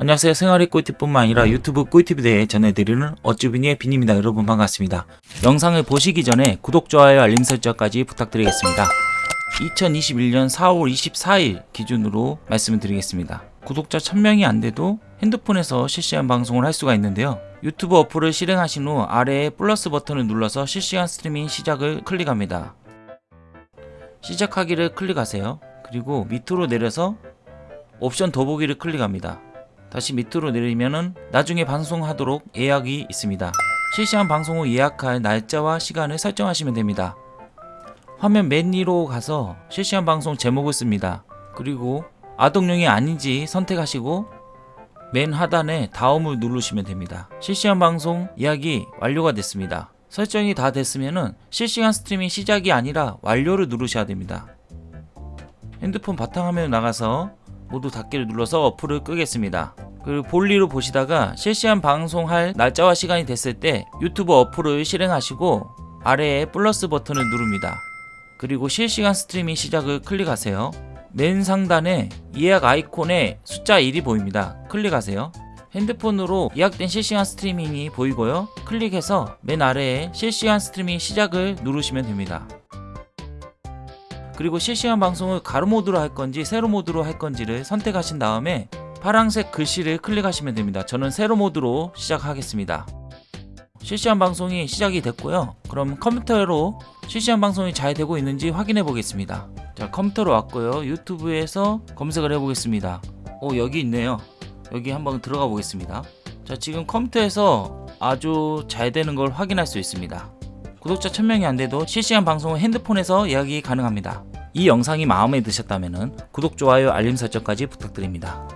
안녕하세요. 생활의 꿀팁뿐만 아니라 유튜브 꿀팁에 대해 전해드리는 어쭈비니의 빈입니다. 여러분 반갑습니다. 영상을 보시기 전에 구독, 좋아요, 알림 설정까지 부탁드리겠습니다. 2021년 4월 24일 기준으로 말씀을 드리겠습니다. 구독자 1000명이 안돼도 핸드폰에서 실시간 방송을 할 수가 있는데요. 유튜브 어플을 실행하신 후 아래에 플러스 버튼을 눌러서 실시간 스트리밍 시작을 클릭합니다. 시작하기를 클릭하세요. 그리고 밑으로 내려서 옵션 더보기를 클릭합니다 다시 밑으로 내리면은 나중에 방송하도록 예약이 있습니다. 실시간 방송 후 예약할 날짜와 시간을 설정하시면 됩니다. 화면 맨 위로 가서 실시간 방송 제목을 씁니다. 그리고 아동용이 아닌지 선택하시고 맨 하단에 다음을 누르시면 됩니다. 실시간 방송 예약이 완료가 됐습니다. 설정이 다 됐으면은 실시간 스트리밍 시작이 아니라 완료를 누르셔야 됩니다. 핸드폰 바탕화면에 나가서 모두 닫기를 눌러서 어플을 끄겠습니다. 그리고 볼일 보시다가 실시간 방송할 날짜와 시간이 됐을 때 유튜브 어플을 실행하시고 아래에 플러스 버튼을 누릅니다. 그리고 실시간 스트리밍 시작을 클릭하세요. 맨 상단에 예약 아이콘에 숫자 1이 보입니다. 클릭하세요. 핸드폰으로 예약된 실시간 스트리밍이 보이고요. 클릭해서 맨 아래에 실시간 스트리밍 시작을 누르시면 됩니다. 그리고 실시간 방송을 가로 모드로 할 건지 세로 모드로 할 건지를 선택하신 다음에 파란색 글씨를 클릭하시면 됩니다. 저는 세로 모드로 시작하겠습니다. 실시간 방송이 시작이 됐고요. 그럼 컴퓨터로 실시간 방송이 잘 되고 있는지 확인해 보겠습니다. 자 컴퓨터로 왔고요. 유튜브에서 검색을 해 보겠습니다. 오 여기 있네요. 여기 한번 들어가 보겠습니다. 자 지금 컴퓨터에서 아주 잘 되는 걸 확인할 수 있습니다. 구독자 1000명이 안 돼도 실시간 방송은 핸드폰에서 예약이 가능합니다. 이 영상이 마음에 드셨다면 구독, 좋아요, 알림 설정까지 부탁드립니다.